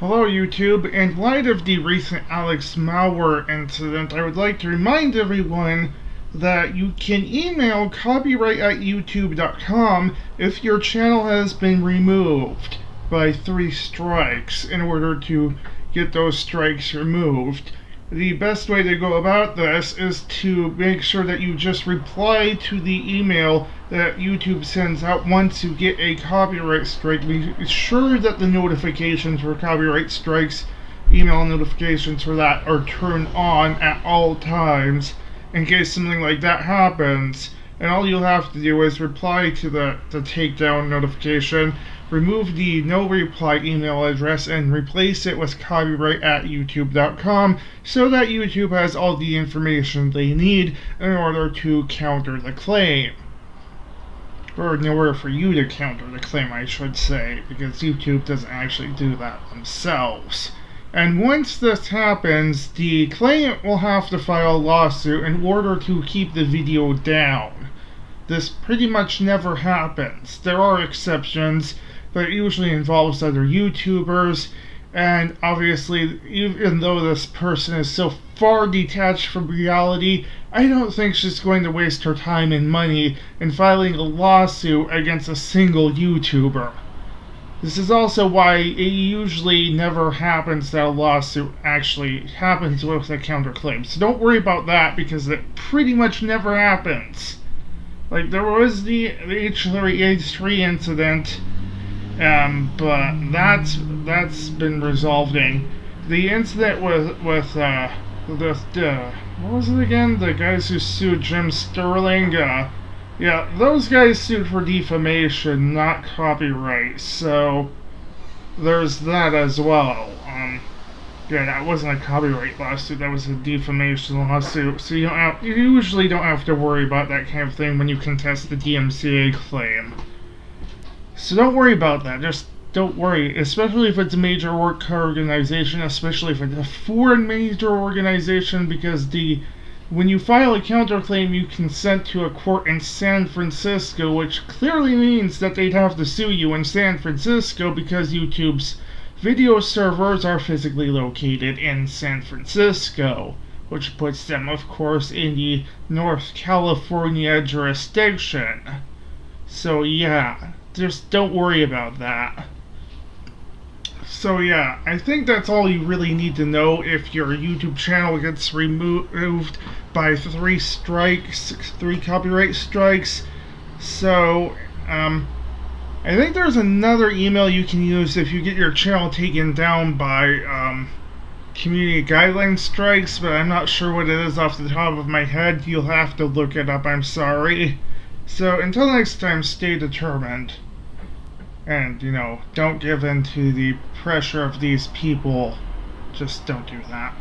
Hello YouTube, in light of the recent Alex Mauer incident, I would like to remind everyone that you can email copyright at youtube.com if your channel has been removed by three strikes in order to get those strikes removed the best way to go about this is to make sure that you just reply to the email that YouTube sends out once you get a copyright strike. Be sure that the notifications for copyright strikes, email notifications for that are turned on at all times in case something like that happens and all you'll have to do is reply to the, the takedown notification, remove the no reply email address, and replace it with copyright at youtube.com so that YouTube has all the information they need in order to counter the claim. Or in order for you to counter the claim, I should say, because YouTube doesn't actually do that themselves. And once this happens, the claimant will have to file a lawsuit in order to keep the video down. This pretty much never happens. There are exceptions, but it usually involves other YouTubers, and obviously, even though this person is so far detached from reality, I don't think she's going to waste her time and money in filing a lawsuit against a single YouTuber. This is also why it usually never happens that a lawsuit actually happens with a counterclaim. So don't worry about that because it pretty much never happens. Like there was the, the H3H3 incident, um, but that's that's been resolving. The incident with with uh, the, uh, what was it again? The guys who sued Jim Sterling. Uh, yeah, those guys sued for defamation, not copyright, so there's that as well. Um, yeah, that wasn't a copyright lawsuit, that was a defamation lawsuit, so you, don't have, you usually don't have to worry about that kind of thing when you contest the DMCA claim. So don't worry about that, just don't worry, especially if it's a major work organization, especially if it's a foreign major organization, because the when you file a counterclaim, you consent to a court in San Francisco, which clearly means that they'd have to sue you in San Francisco because YouTube's video servers are physically located in San Francisco, which puts them, of course, in the North California jurisdiction. So, yeah, just don't worry about that. So yeah, I think that's all you really need to know if your YouTube channel gets removed by three strikes, three copyright strikes. So, um, I think there's another email you can use if you get your channel taken down by um, community guideline strikes, but I'm not sure what it is off the top of my head. You'll have to look it up, I'm sorry. So until next time, stay determined and you know don't give in to the pressure of these people. Just don't do that